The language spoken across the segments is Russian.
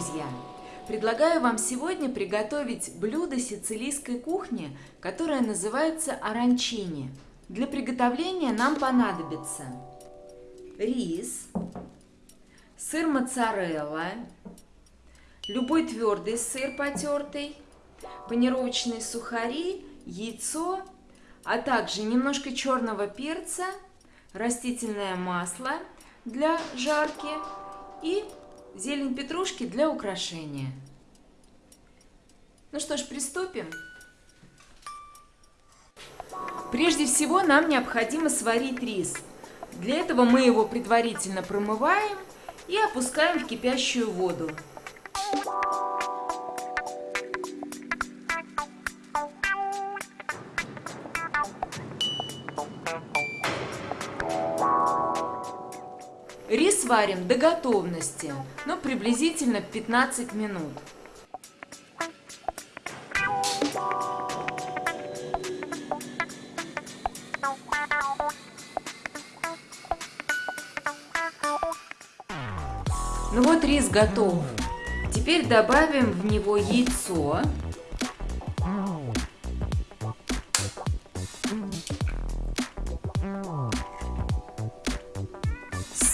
друзья! Предлагаю вам сегодня приготовить блюдо сицилийской кухни, которое называется оранчини. Для приготовления нам понадобится рис, сыр моцарелла, любой твердый сыр потертый, панировочные сухари, яйцо, а также немножко черного перца, растительное масло для жарки и зелень петрушки для украшения. Ну что ж, приступим. Прежде всего нам необходимо сварить рис. Для этого мы его предварительно промываем и опускаем в кипящую воду. Рис варим до готовности, но приблизительно 15 минут. Ну вот рис готов. Теперь добавим в него яйцо.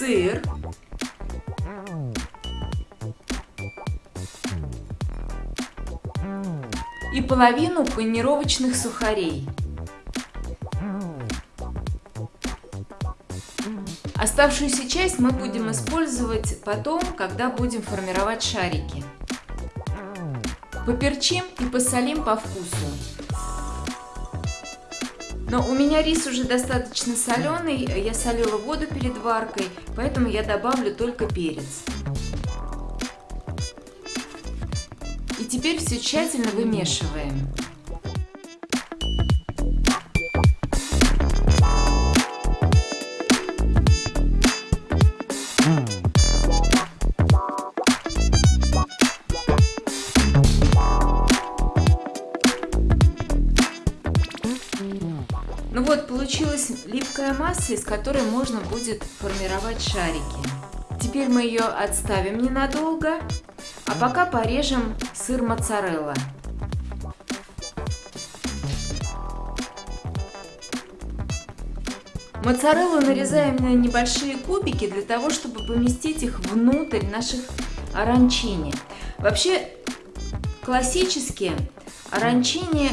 Сыр. И половину панировочных сухарей. Оставшуюся часть мы будем использовать потом, когда будем формировать шарики. Поперчим и посолим по вкусу. Но у меня рис уже достаточно соленый, я солила воду перед варкой, поэтому я добавлю только перец. И теперь все тщательно вымешиваем. Ну получилась липкая масса, из которой можно будет формировать шарики. Теперь мы ее отставим ненадолго, а пока порежем сыр моцарелла. Моцареллу нарезаем на небольшие кубики для того, чтобы поместить их внутрь наших оранчини. Вообще, классически оранчини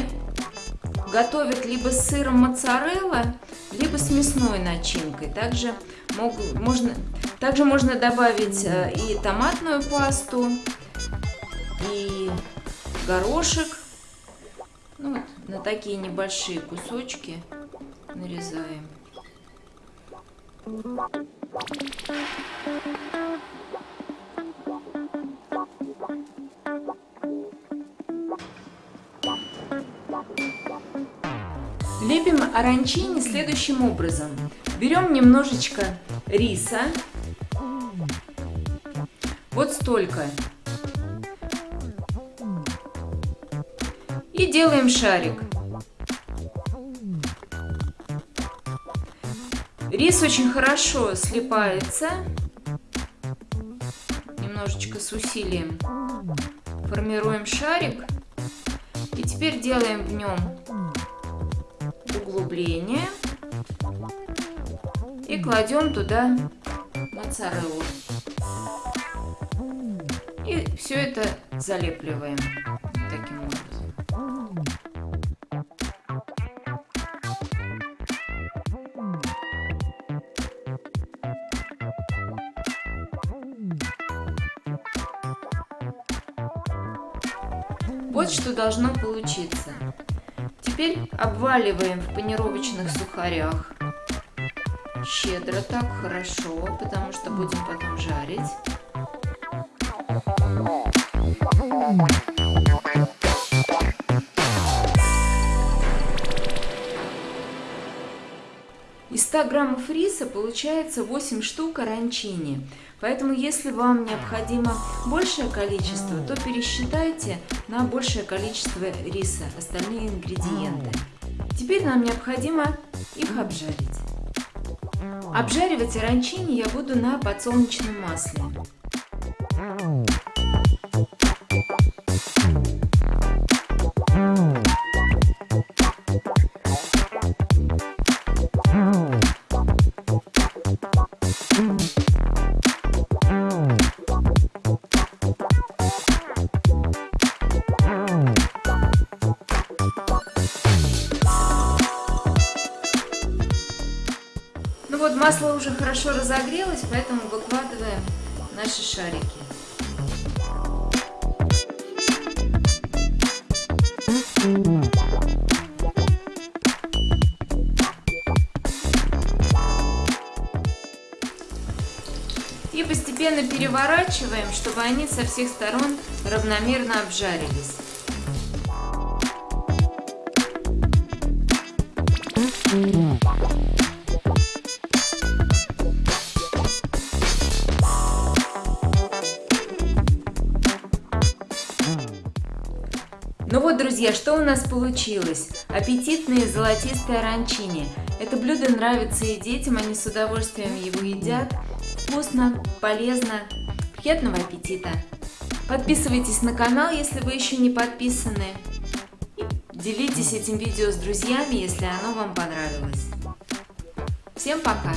готовят либо с сыром моцарелла, либо с мясной начинкой. Также, мог, можно, также можно добавить э, и томатную пасту, и горошек. Ну, вот, на такие небольшие кусочки нарезаем. Лепим оранчини следующим образом. Берем немножечко риса. Вот столько. И делаем шарик. Рис очень хорошо слипается. Немножечко с усилием. Формируем шарик. И теперь делаем в нем углубление и кладем туда моцареллу. И все это залепливаем таким образом. Вот что должно получиться. Теперь обваливаем в панировочных сухарях. Щедро так, хорошо, потому что будем потом жарить. Из 100 граммов риса получается 8 штук оранчини. Поэтому, если вам необходимо большее количество, то пересчитайте на большее количество риса остальные ингредиенты. Теперь нам необходимо их обжарить. Обжаривать оранчини я буду на подсолнечном масле. Ну вот масло уже хорошо разогрелось, поэтому выкладываем наши шарики. И постепенно переворачиваем, чтобы они со всех сторон равномерно обжарились. Ну вот, друзья, что у нас получилось? Аппетитные золотистые оранчини. Это блюдо нравится и детям, они с удовольствием его едят. Вкусно, полезно. Приятного аппетита! Подписывайтесь на канал, если вы еще не подписаны. И делитесь этим видео с друзьями, если оно вам понравилось. Всем пока!